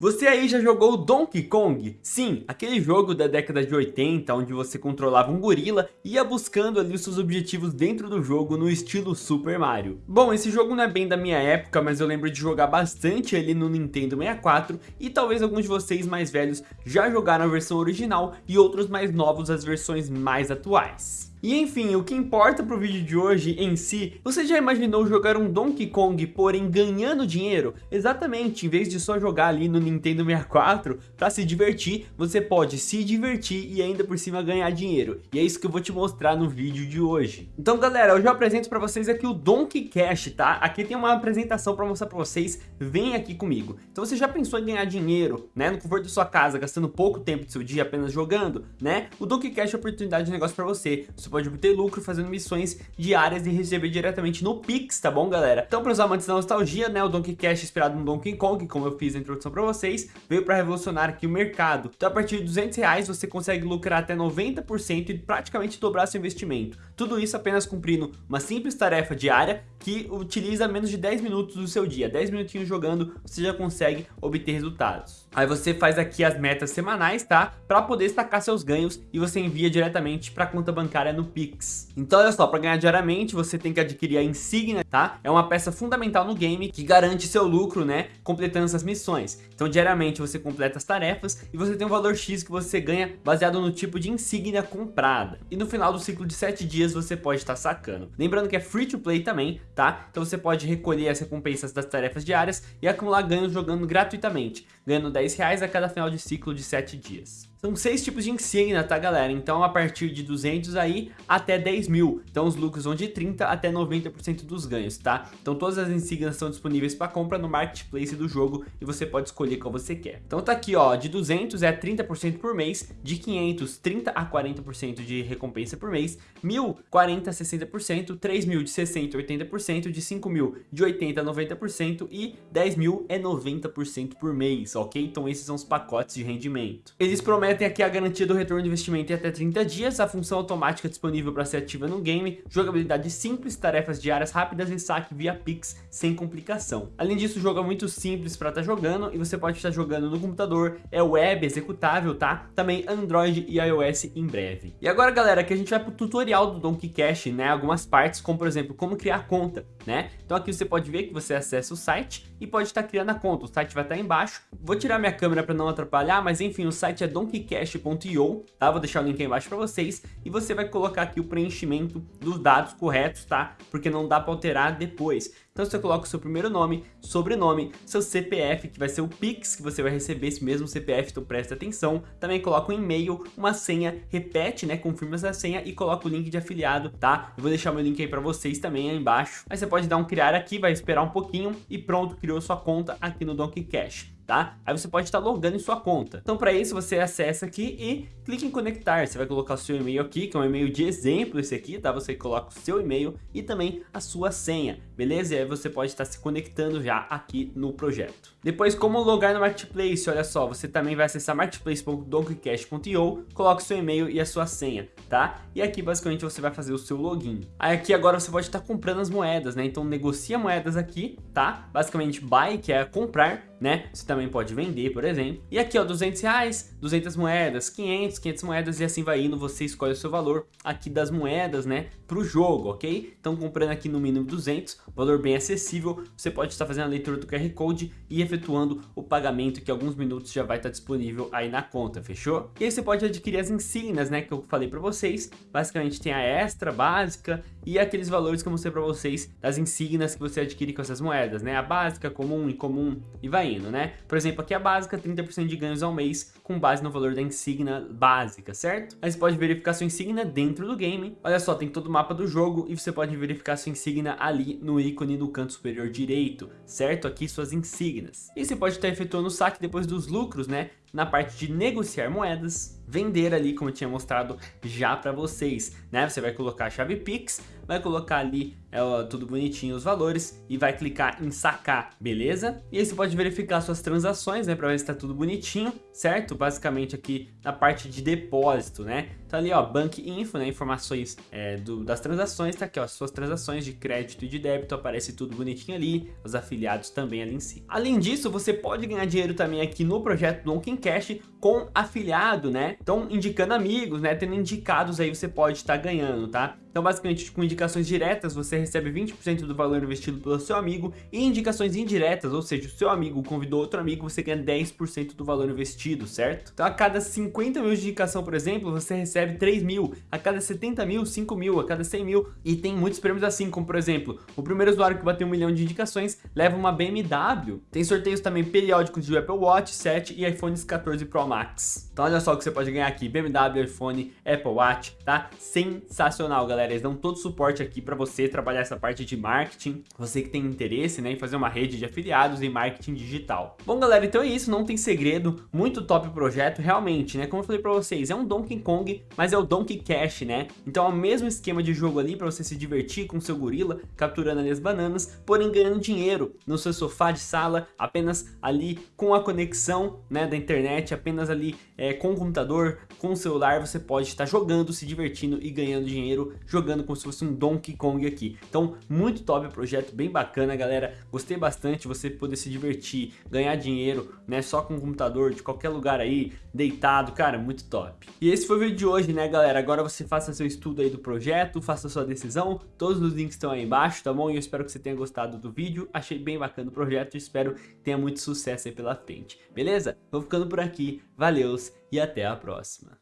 Você aí já jogou Donkey Kong? Sim, aquele jogo da década de 80, onde você controlava um gorila e ia buscando ali os seus objetivos dentro do jogo no estilo Super Mario. Bom, esse jogo não é bem da minha época, mas eu lembro de jogar bastante ali no Nintendo 64 e talvez alguns de vocês mais velhos já jogaram a versão original e outros mais novos as versões mais atuais. E enfim, o que importa pro vídeo de hoje em si, você já imaginou jogar um Donkey Kong, porém ganhando dinheiro? Exatamente, em vez de só jogar ali no Nintendo 64 para se divertir, você pode se divertir e ainda por cima ganhar dinheiro. E é isso que eu vou te mostrar no vídeo de hoje. Então galera, eu já apresento para vocês aqui o Donkey Cash, tá? Aqui tem uma apresentação para mostrar para vocês, vem aqui comigo. Então você já pensou em ganhar dinheiro, né? No conforto da sua casa, gastando pouco tempo do seu dia apenas jogando, né? O Donkey Cash é oportunidade de negócio para você você pode obter lucro fazendo missões diárias e receber diretamente no Pix, tá bom, galera? Então, para os amantes da nostalgia, né, o Donkey Cash inspirado no Donkey Kong, como eu fiz a introdução para vocês, veio para revolucionar aqui o mercado. Então, a partir de 200 reais, você consegue lucrar até 90% e praticamente dobrar seu investimento. Tudo isso apenas cumprindo uma simples tarefa diária que utiliza menos de 10 minutos do seu dia. 10 minutinhos jogando, você já consegue obter resultados. Aí você faz aqui as metas semanais, tá? Para poder destacar seus ganhos e você envia diretamente para a conta bancária no Pix. Então olha só, para ganhar diariamente você tem que adquirir a insígnia, tá? É uma peça fundamental no game que garante seu lucro, né? Completando essas missões. Então diariamente você completa as tarefas e você tem um valor X que você ganha baseado no tipo de insígnia comprada. E no final do ciclo de 7 dias você pode estar sacando. Lembrando que é free to play também, tá? Então você pode recolher as recompensas das tarefas diárias e acumular ganhos jogando gratuitamente, ganhando 10 reais a cada final de ciclo de 7 dias. São seis tipos de insígnia, tá galera? Então a partir de 200 aí até 10 mil. Então os lucros vão de 30 até 90% dos ganhos, tá? Então todas as insígnias são disponíveis para compra no marketplace do jogo e você pode escolher qual você quer. Então tá aqui ó, de 200 é 30% por mês, de 500 30 a 40% de recompensa por mês, 1000 40 a 60%, 3000 de 60 a 80%, de 5000 de 80 a 90% e 10 mil é 90% por mês, ok? Então esses são os pacotes de rendimento. Eles prometem prometem aqui a garantia do retorno de investimento em até 30 dias, a função automática disponível para ser ativa no game, jogabilidade simples, tarefas diárias rápidas e saque via Pix sem complicação. Além disso, o jogo é muito simples para estar tá jogando e você pode estar jogando no computador, é web, executável, tá? Também Android e iOS em breve. E agora, galera, aqui a gente vai para o tutorial do Donkey Cash, né? Algumas partes, como por exemplo, como criar conta, né? Então aqui você pode ver que você acessa o site e pode estar criando a conta. O site vai estar embaixo. Vou tirar minha câmera para não atrapalhar, mas enfim, o site é Donkey donkeycash.io, tá? Vou deixar o link aí embaixo para vocês e você vai colocar aqui o preenchimento dos dados corretos, tá? Porque não dá para alterar depois. Então você coloca o seu primeiro nome, sobrenome, seu CPF, que vai ser o Pix, que você vai receber esse mesmo CPF, então presta atenção. Também coloca um e-mail, uma senha, repete, né, confirma essa senha e coloca o link de afiliado, tá? Eu vou deixar meu link aí para vocês também aí embaixo. Aí você pode dar um criar aqui, vai esperar um pouquinho e pronto, criou sua conta aqui no Donkey Cash tá? Aí você pode estar logando em sua conta. Então para isso você acessa aqui e clica em conectar. Você vai colocar o seu e-mail aqui, que é um e-mail de exemplo esse aqui, tá? Você coloca o seu e-mail e também a sua senha, beleza? E aí você pode estar se conectando já aqui no projeto. Depois, como logar no Marketplace, olha só, você também vai acessar marketplace.donkeycash.io, coloca o seu e-mail e a sua senha, tá? E aqui basicamente você vai fazer o seu login. Aí aqui agora você pode estar comprando as moedas, né? Então negocia moedas aqui, tá? Basicamente buy, que é comprar, né? Você também pode vender, por exemplo. E aqui, ó, 200 reais, 200 moedas, 500, 500 moedas e assim vai indo. Você escolhe o seu valor aqui das moedas, né? Pro jogo, ok? Então, comprando aqui no mínimo 200, valor bem acessível. Você pode estar fazendo a leitura do QR Code e efetuando o pagamento que alguns minutos já vai estar disponível aí na conta, fechou? E aí você pode adquirir as insígnias, né? Que eu falei para vocês. Basicamente tem a extra, básica e aqueles valores que eu mostrei para vocês das insígnias que você adquire com essas moedas, né? A básica, comum, incomum e vai indo, né? Por exemplo, aqui a básica, 30% de ganhos ao mês, com base no valor da insígnia básica, certo? Aí você pode verificar sua insígnia dentro do game. Olha só, tem todo o mapa do jogo e você pode verificar sua insígnia ali no ícone no canto superior direito, certo? Aqui suas insígnias. E você pode estar efetuando o saque depois dos lucros, né? na parte de negociar moedas, vender ali, como eu tinha mostrado já para vocês, né? Você vai colocar a chave Pix, vai colocar ali é, tudo bonitinho os valores e vai clicar em sacar, beleza? E aí você pode verificar suas transações, né, para ver se tá tudo bonitinho, certo? Basicamente aqui na parte de depósito, né? Tá ali, ó, Bank Info, né, informações é, do, das transações, tá aqui, ó, suas transações de crédito e de débito, aparece tudo bonitinho ali, os afiliados também ali em si. Além disso, você pode ganhar dinheiro também aqui no projeto Donkey Cash com afiliado, né? Então, indicando amigos, né, tendo indicados aí você pode estar tá ganhando, tá? Então, basicamente, com indicações diretas, você recebe 20% do valor investido pelo seu amigo e indicações indiretas, ou seja, o seu amigo convidou outro amigo, você ganha 10% do valor investido, certo? Então, a cada 50 mil de indicação, por exemplo, você recebe 3 mil, a cada 70 mil, 5 mil, a cada 100 mil, e tem muitos prêmios assim, como por exemplo, o primeiro usuário que bater um milhão de indicações leva uma BMW. Tem sorteios também periódicos de Apple Watch 7 e iPhones 14 Pro Max. Então, olha só o que você pode ganhar aqui, BMW, iPhone, Apple Watch, tá? Sensacional, galera. Eles dão todo o suporte aqui para você trabalhar essa parte de marketing, você que tem interesse né, em fazer uma rede de afiliados em marketing digital. Bom, galera, então é isso, não tem segredo, muito top projeto, realmente, né? Como eu falei para vocês, é um Donkey Kong, mas é o Donkey Cash, né? Então é o mesmo esquema de jogo ali para você se divertir com seu gorila, capturando ali as bananas, porém ganhando dinheiro no seu sofá de sala, apenas ali com a conexão né, da internet, apenas ali é, com o computador, com o celular, você pode estar jogando, se divertindo e ganhando dinheiro, jogando como se fosse um Donkey Kong aqui. Então, muito top o projeto, bem bacana, galera. Gostei bastante você poder se divertir, ganhar dinheiro, né, só com o computador, de qualquer lugar aí, deitado, cara, muito top. E esse foi o vídeo de hoje, né, galera? Agora você faça seu estudo aí do projeto, faça sua decisão, todos os links estão aí embaixo, tá bom? E eu espero que você tenha gostado do vídeo, achei bem bacana o projeto e espero que tenha muito sucesso aí pela frente, beleza? Vou ficando por aqui, valeus e até a próxima.